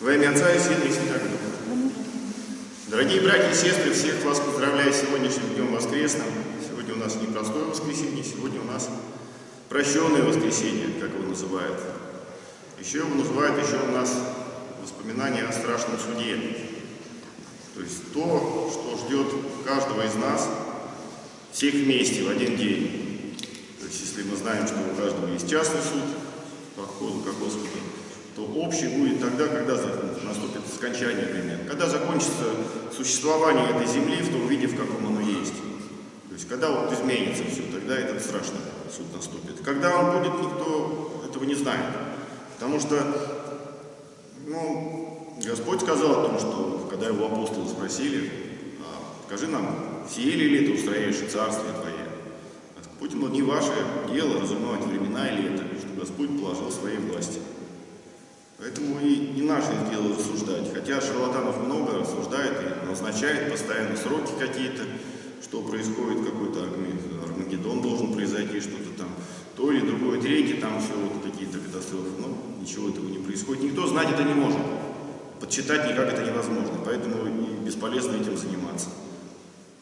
Во имя Отца и Сына и Святого Духа. Дорогие братья и сестры, всех вас поздравляю с сегодняшним днем воскресным. Сегодня у нас не простое воскресенье, сегодня у нас прощенное воскресенье, как его называют. Еще его называют еще у нас воспоминания о страшном суде. То есть то, что ждет каждого из нас, всех вместе в один день. То есть если мы знаем, что у каждого есть частный суд, по ходу как Господу, то общий будет тогда, когда наступит скончание времен, когда закончится существование этой земли в том виде, в каком оно есть. То есть, когда вот изменится все, тогда этот страшный суд наступит. Когда он будет, никто этого не знает. Потому что, ну, Господь сказал о том, что, когда его апостолы спросили, а, скажи нам, сеяли ли ты устрояешь царствие Твое? Ему, не ваше дело разумевать времена или это, что Господь положил своей власти. Поэтому и не наше дело рассуждать. Хотя шарлатанов много рассуждает и назначает постоянно сроки какие-то, что происходит, какой-то Армагеддон должен произойти, что-то там, то или другое, третье, там все вот какие-то катастрофы. Но ничего этого не происходит. Никто знать это не может. Подсчитать никак это невозможно. Поэтому и бесполезно этим заниматься.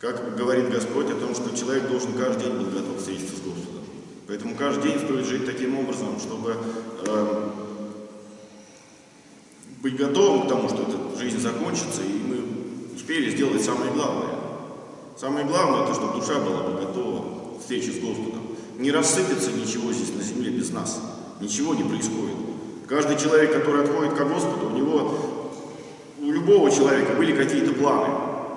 Как говорит Господь о том, что человек должен каждый день быть готов встретиться с Господом. Поэтому каждый день стоит жить таким образом, чтобы э, быть готовым к тому, что эта жизнь закончится, и мы успели сделать самое главное. Самое главное, это чтобы душа была бы готова к встрече с Господом. Не рассыпется ничего здесь на земле без нас. Ничего не происходит. Каждый человек, который отходит к Господу, у него, у любого человека были какие-то планы.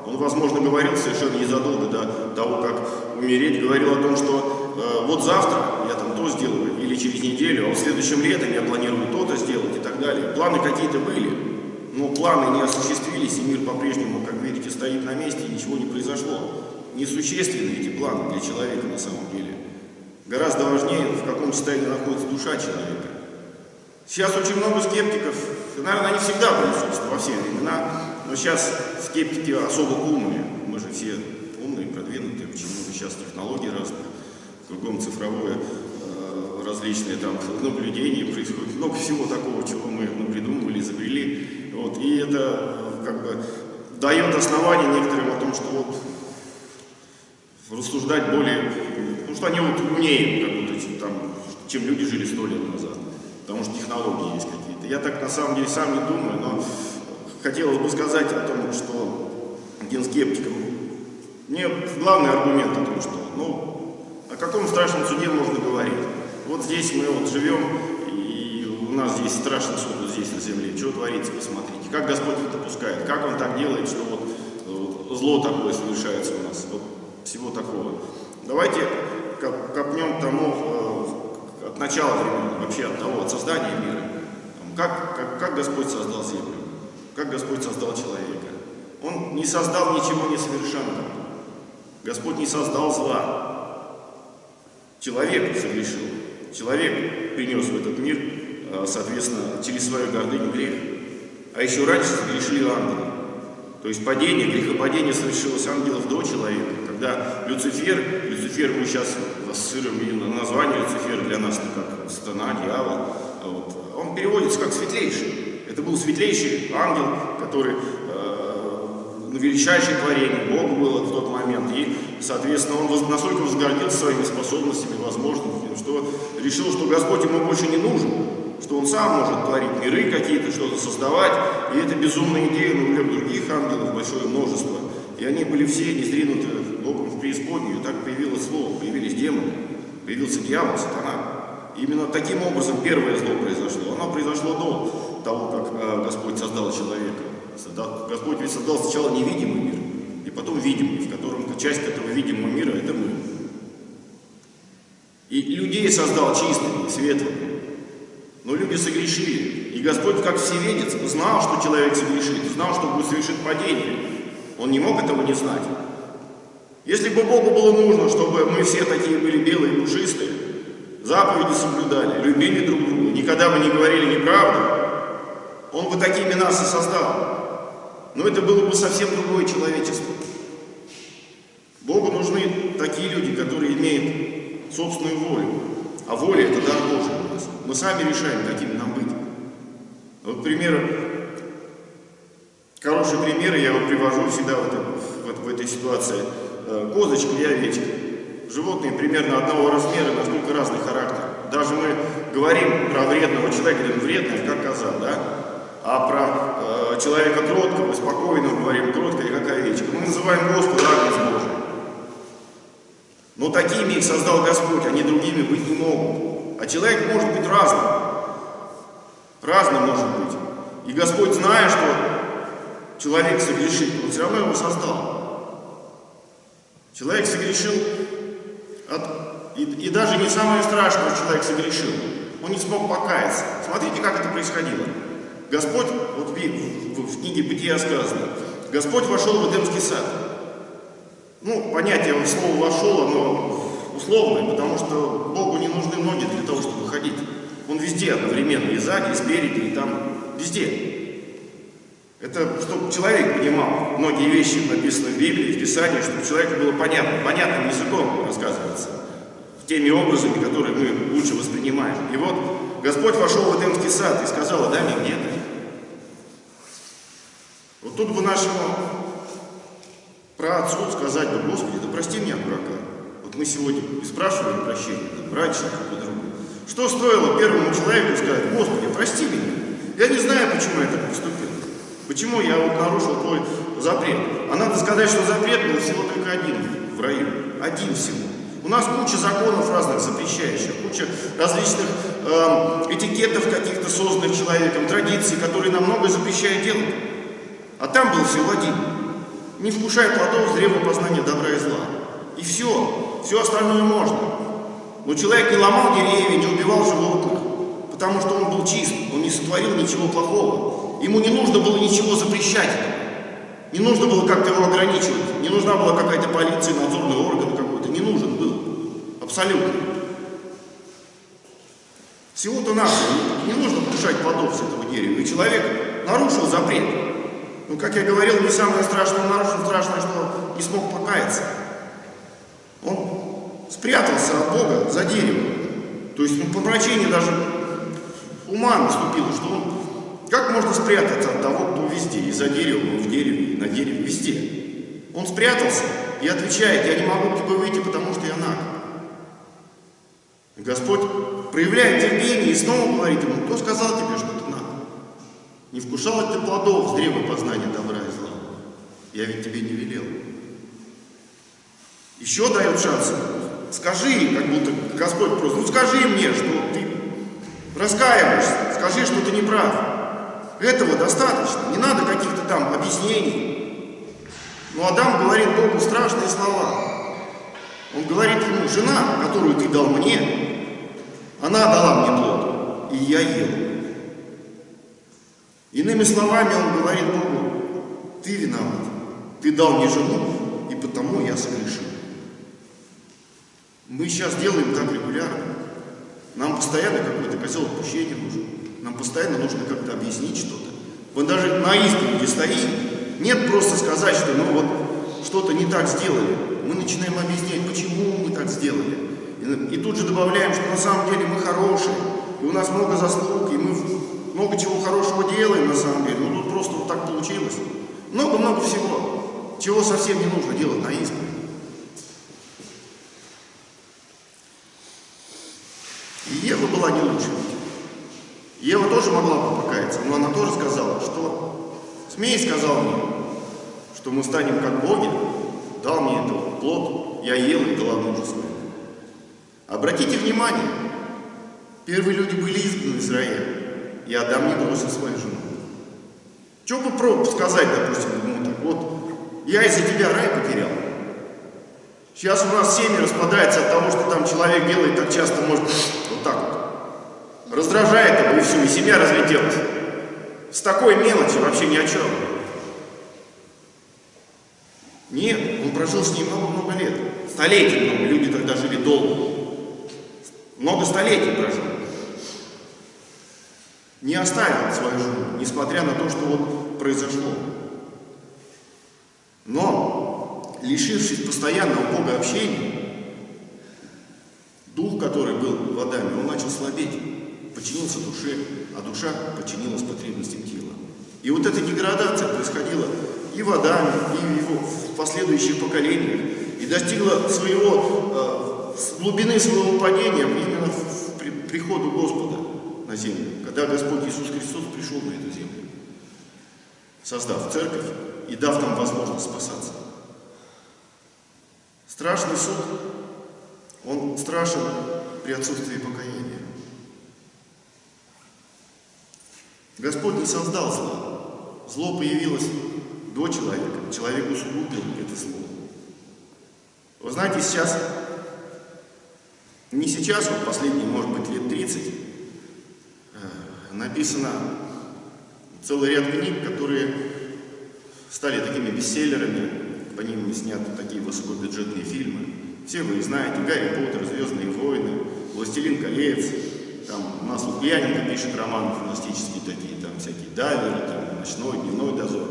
Он, возможно, говорил совершенно незадолго до того, как умереть, говорил о том, что э, вот завтра там то сделаю, или через неделю, а в следующем летом я планирую то-то сделать и так далее. Планы какие-то были, но планы не осуществились, и мир по-прежнему, как видите, стоит на месте, и ничего не произошло. Несущественны эти планы для человека на самом деле. Гораздо важнее, в каком состоянии находится душа человека. Сейчас очень много скептиков, наверное, они всегда присутствуют во все времена, но сейчас скептики особо умные. Мы же все умные, продвинутые, очень много сейчас технологий разных, кругом цифровое различные там наблюдения происходят, много всего такого, чего мы придумывали, изобрели. Вот, и это как бы дает основание некоторым о том, что вот рассуждать более, ну что они вот умнее, как будто, там, чем люди жили сто лет назад, потому что технологии есть какие-то. Я так на самом деле сам не думаю, но хотелось бы сказать о том, что один скептик, мне главный аргумент о том, что, ну, о каком страшном суде можно говорить? Вот здесь мы вот живем, и у нас здесь страшный суд вот здесь на земле. Что творится, посмотрите. Как Господь это допускает, как Он так делает, что вот, вот зло такое совершается у нас. Вот всего такого. Давайте копнем тому э, от начала времени, вообще от того, от создания мира. Как, как, как Господь создал землю? Как Господь создал человека? Он не создал ничего несовершенного. Господь не создал зла. Человек согрешил. Человек принес в этот мир, э, соответственно, через свою гордыню грех. А еще раньше согрешили ангелы. То есть падение, грехопадение совершилось ангелов до человека. Когда Люцифер, Люцифер мы сейчас ассоциируем именно название Люцифер для нас, как сатана, дьявол, а вот, он переводится как светлейший. Это был светлейший ангел, который э, величайшее творение Богу было в тот момент. И, соответственно, он настолько возгордился своими способностями, возможностями, что решил, что Господь ему больше не нужен, что он сам может творить миры какие-то, что-то создавать. И это безумная идея навлек других ангелов, большое множество. И они были все незринуты Богом в преисподнюю. И так появилось зло, появились демоны, появился дьявол, сатана. Именно таким образом первое зло произошло. Оно произошло до того, как э, Господь создал человека. Господь ведь создал сначала невидимый мир, и потом видимый, в часть этого видимого мира – это мы. И людей создал чистыми, светлыми. Но люди согрешили. И Господь, как всеведец, знал, что человек согрешит, знал, что будет совершить падение. Он не мог этого не знать. Если бы Богу было нужно, чтобы мы все такие были белые и пушистые, заповеди соблюдали, любили друг друга, никогда бы не говорили неправду, Он бы такими нас и создал. Но это было бы совсем другое человечество. Богу нужны такие люди, которые имеют собственную волю. А воля – это дар Божий у нас. Мы сами решаем, какими нам быть. Вот, к примеру, хороший пример, я его привожу всегда в, этой, в, в этой ситуации. Э, козочка и овечка. Животные примерно одного размера, насколько разный характер. Даже мы говорим про вредного человека, говорим, вредный, как коза, да? А про э, человека кроткого, спокойного говорим, кроткая, как овечка. Мы называем Господа Агнец Божий. Но такими их создал Господь, они другими быть не могут. А человек может быть разным. Разным может быть. И Господь, зная, что человек согрешит, Он все равно его создал. Человек согрешил, от, и, и даже не самое страшное, человек согрешил. Он не смог покаяться. Смотрите, как это происходило. Господь, вот в, в, в книге Бытия сказано, Господь вошел в Эдемский сад. Ну, понятие слова «вошел», оно условное, потому что Богу не нужны ноги для того, чтобы ходить. Он везде одновременно, и сзади, и спереди, и там, везде. Это чтобы человек понимал многие вещи, написанные в Библии, в Писании, чтобы человеку было понятно, понятным языком рассказывается, в теми образами, которые мы лучше воспринимаем. И вот Господь вошел в Эдемский сад и сказал, Адаме, где ты? Вот тут бы нашему про отцу сказать бы, Господи, да прости меня, дурака. Вот мы сегодня и спрашиваем прощения, да, братья друг друга. Что стоило первому человеку сказать, Господи, прости меня. Я не знаю, почему я так поступил. Почему я вот нарушил твой запрет? А надо сказать, что запрет был всего только один в раю. Один всего. У нас куча законов разных запрещающих, куча различных э, этикетов каких-то созданных человеком, традиций, которые нам многое запрещают делать. А там был всего один. Не вкушай плодов с древа познания добра и зла. И все. Все остальное можно. Но человек не ломал деревья, не убивал животных, потому что он был чист, он не сотворил ничего плохого. Ему не нужно было ничего запрещать. Не нужно было как-то его ограничивать. Не нужна была какая-то полиция, надзорный орган какой-то. Не нужен был. Абсолютно. Всего-то надо. Не нужно покушать плодов с этого дерева. И человек нарушил запрет. Но, как я говорил, не самое страшное нарушил, страшное, что не смог покаяться. Он спрятался от Бога за деревом. То есть ну, помрачение даже ума наступило, что он как можно спрятаться от того, кто везде, и за деревом, и в дереве, и на дереве, везде? Он спрятался и отвечает, я не могу к тебе выйти, потому что я наг. Господь проявляет терпение и снова говорит ему, кто сказал тебе, что? Не вкушал ли ты плодов с древа познания добра и зла? Я ведь тебе не велел. Еще дает шанс. Скажи, как будто Господь просто, ну скажи мне, что ты раскаиваешься, скажи, что ты не прав. Этого достаточно, не надо каких-то там объяснений. Но Адам говорит Богу страшные слова. Он говорит ему, жена, которую ты дал мне, она дала мне плод, и я ел. Иными словами, он говорит Богу, ты виноват, ты дал мне жену, и потому я согрешил. Мы сейчас делаем так регулярно. Нам постоянно какой-то козел отпущения нужен. Нам постоянно нужно как-то объяснить что-то. Вот даже на исповеди стоим, нет просто сказать, что ну вот что-то не так сделали. Мы начинаем объяснять, почему мы так сделали. И, тут же добавляем, что на самом деле мы хорошие, и у нас много заслуг, много чего хорошего делаем на самом деле. Ну тут просто вот так получилось. Много-много всего, чего совсем не нужно делать на исповеди. И Ева была не лучше. Ева тоже могла покаяться, но она тоже сказала, что «Змей сказал мне, что мы станем как боги, дал мне этот плод, я ел и мужу своему». Обратите внимание, первые люди были изгнаны из рая, и Адам не бросил свою жену. Что бы сказать, допустим, ему так, вот, я из-за тебя рай потерял. Сейчас у нас семьи распадается от того, что там человек делает так часто, может, вот так вот. Раздражает его и все, и семья разлетелась. С такой мелочи вообще ни о чем. Нет, он прожил с ней много-много лет. Столетий много, люди тогда жили долго. Много столетий прожил. Не оставил свою жену, несмотря на то, что вот произошло. Но, лишившись постоянного Бога общения, дух, который был в Адаме, он начал слабеть подчинился душе, а душа подчинилась потребностям тела. И вот эта деградация происходила и в Адаме, и в его последующих поколениях, и достигла своего, э, глубины своего падения именно в при, приходу Господа на землю, когда Господь Иисус Христос пришел на эту землю, создав церковь и дав нам возможность спасаться. Страшный суд, он страшен при отсутствии покаяния. Господь не создал зло. Зло появилось до человека. Человек усугубил это зло. Вы знаете, сейчас, не сейчас, вот последние, может быть, лет 30, э, написано целый ряд книг, которые стали такими бестселлерами, по ним сняты такие высокобюджетные фильмы. Все вы знаете, Гарри Поттер, Звездные войны, Властелин колец, там у нас Лукьяненко пишет романы фантастические такие, там всякие дайверы, там ночной, дневной дозор.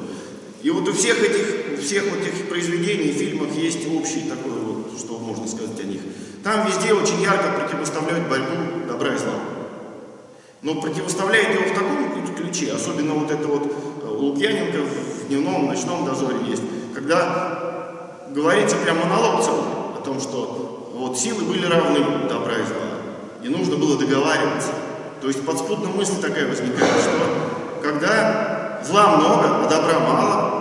И вот у всех этих, у всех вот этих произведений, фильмах есть общий такой вот, что можно сказать о них. Там везде очень ярко противоставляют борьбу добра и зла. Но противоставляет его в таком ключе, особенно вот это вот э, у Лукьяненко в дневном, ночном дозоре есть, когда говорится прям монолог о том, что вот силы были равны добра и зла, и нужно было договариваться. То есть подспудная мысль такая возникает, что когда зла много, а добра мало,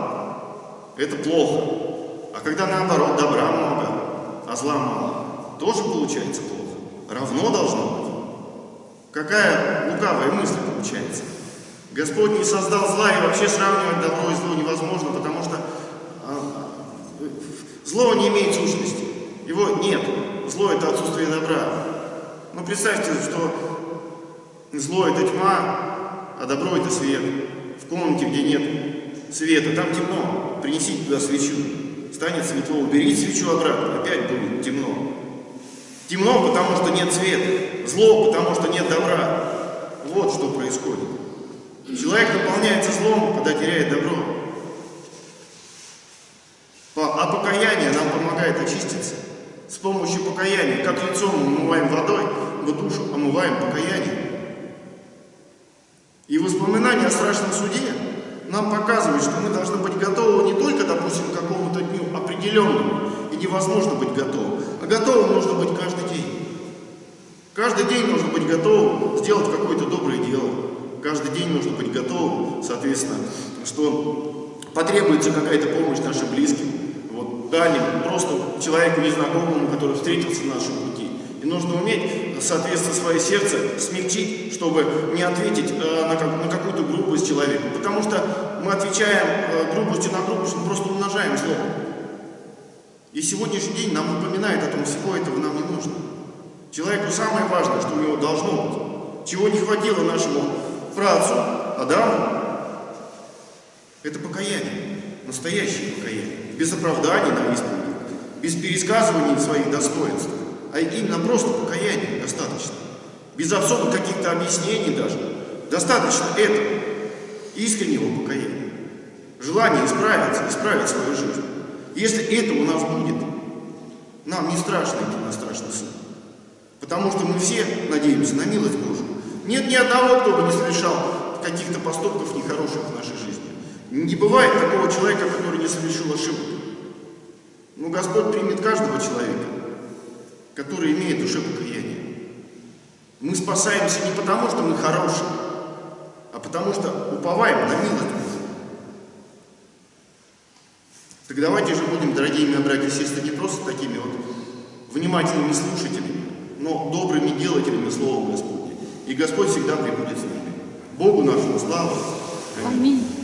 это плохо. А когда наоборот добра много, а зла мало, тоже получается плохо. Равно должно быть. Какая лукавая мысль получается? Господь не создал зла, и вообще сравнивать добро и зло невозможно, потому что а, зло не имеет сущности. Его нет. Зло – это отсутствие добра. Но представьте, что зло – это тьма, а добро – это свет. В комнате, где нет света, там темно. Принесите туда свечу. Станет светло, уберите свечу обратно, опять будет темно. Темно, потому что нет света. Зло, потому что нет добра. Вот что происходит. Человек наполняется злом, когда теряет добро. А покаяние нам помогает очиститься. С помощью покаяния, как лицо мы умываем водой, мы душу омываем покаянием. И воспоминания о страшном суде нам показывают, что мы должны быть готовы не только, допустим, к какому-то дню определенному, и невозможно быть готовым, а готовым нужно быть каждый. Каждый день нужно быть готовым сделать какое-то доброе дело. Каждый день нужно быть готовым, соответственно, что потребуется какая-то помощь нашим близким, вот, дальним, просто человеку незнакомому, который встретился на нашем пути. И нужно уметь, соответственно, свое сердце смягчить, чтобы не ответить э, на, как, на какую-то грубость человеку. Потому что мы отвечаем э, грубостью на грубость, мы просто умножаем зло. И сегодняшний день нам напоминает о том, всего этого нам не нужно. Человеку самое важное, что у него должно быть, чего не хватило нашему працу Адаму, это покаяние, настоящее покаяние, без оправданий на исповеди, без пересказывания своих достоинств, а именно просто покаяние достаточно, без особых каких-то объяснений даже. Достаточно этого, искреннего покаяния, желания исправиться, исправить свою жизнь. Если это у нас будет, нам не страшно идти на страшный суд. Потому что мы все надеемся на милость Божию. Нет ни одного, кто бы не совершал каких-то поступков нехороших в нашей жизни. Не бывает такого человека, который не совершил ошибок. Но Господь примет каждого человека, который имеет душе покаяние. Мы спасаемся не потому, что мы хорошие, а потому что уповаем на милость Божию. Так давайте же будем, дорогие мои братья и сестры, не просто такими вот внимательными слушателями, но добрыми делателями Слова Господня. И Господь всегда прибудет с нами. Богу нашему славу. Аминь.